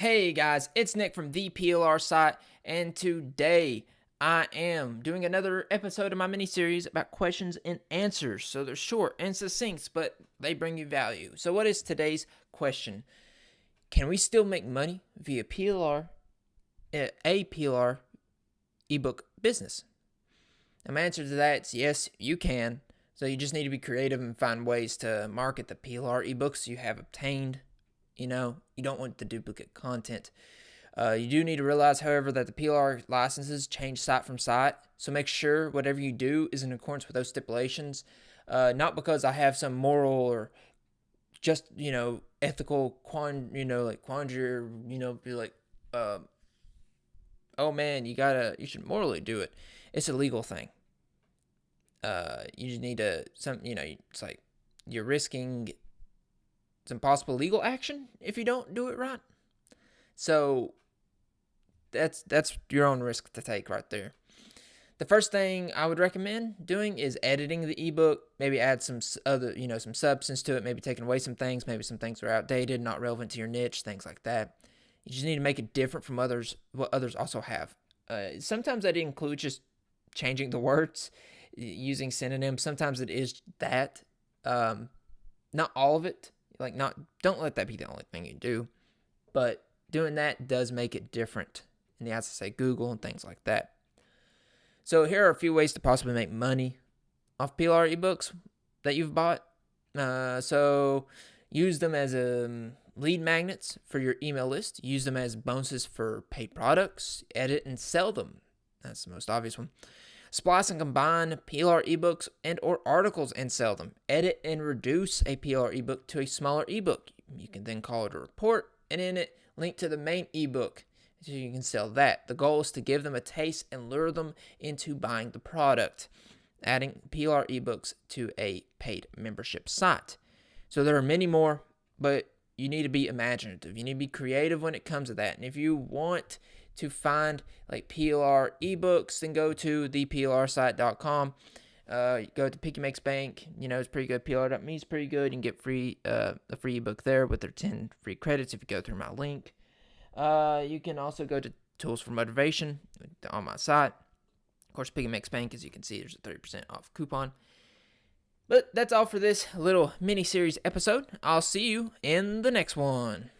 Hey guys, it's Nick from the PLR site, and today I am doing another episode of my mini series about questions and answers. So they're short and succinct, but they bring you value. So, what is today's question? Can we still make money via PLR, eh, a PLR ebook business? And my answer to that is yes, you can. So, you just need to be creative and find ways to market the PLR ebooks you have obtained you know, you don't want the duplicate content. Uh, you do need to realize, however, that the PLR licenses change site from site. So make sure whatever you do is in accordance with those stipulations. Uh, not because I have some moral or just you know ethical quand you know like quandary you know be like uh, oh man you gotta you should morally do it it's a legal thing uh you just need to some you know it's like you're risking some impossible legal action if you don't do it right. So that's that's your own risk to take right there. The first thing I would recommend doing is editing the ebook, maybe add some other, you know, some substance to it, maybe taking away some things, maybe some things are outdated, not relevant to your niche, things like that. You just need to make it different from others what others also have. Uh, sometimes that includes just changing the words, using synonyms. Sometimes it is that. Um, not all of it, like not don't let that be the only thing you do, but doing that does make it different in the eyes say Google and things like that. So here are a few ways to possibly make money off PLR ebooks that you've bought. Uh, so use them as um, lead magnets for your email list. Use them as bonuses for paid products. Edit and sell them. That's the most obvious one. Splice and combine PLR ebooks and or articles and sell them. Edit and reduce a PLR ebook to a smaller ebook. You can then call it a report and in it link to the main ebook so you can sell that. The goal is to give them a taste and lure them into buying the product. Adding PLR ebooks to a paid membership site. So there are many more, but you need to be imaginative. You need to be creative when it comes to that. And if you want to find like PLR ebooks, then go to theplrsite.com. Uh, go to Piggy Makes Bank. You know, it's pretty good. PLR.me is pretty good. You can get free uh, a free ebook there with their 10 free credits if you go through my link. Uh, you can also go to Tools for Motivation on my site. Of course, Piggy Makes Bank, as you can see, there's a 30% off coupon. But that's all for this little mini series episode. I'll see you in the next one.